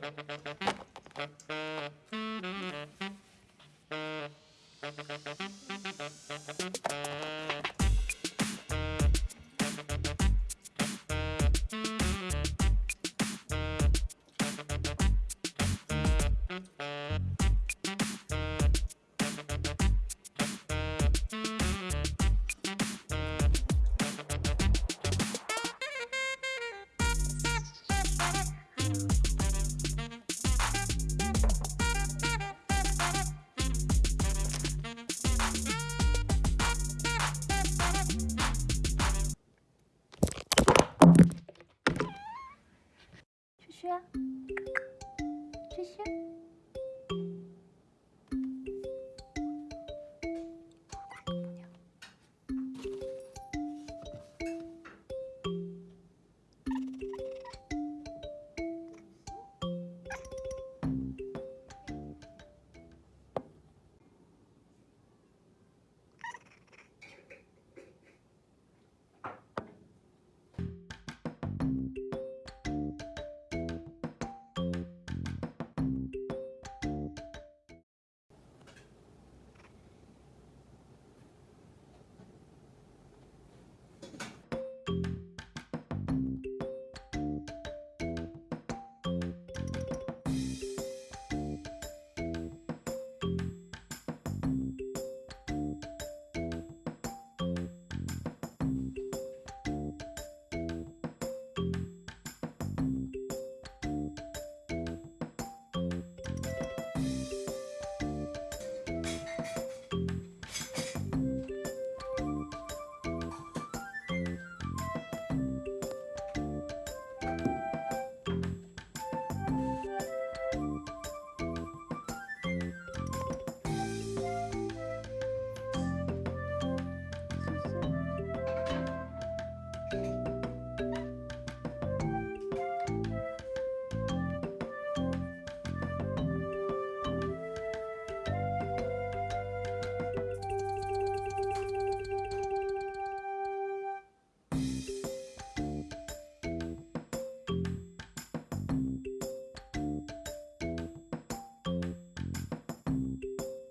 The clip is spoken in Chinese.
Thank you. 去啊，这些。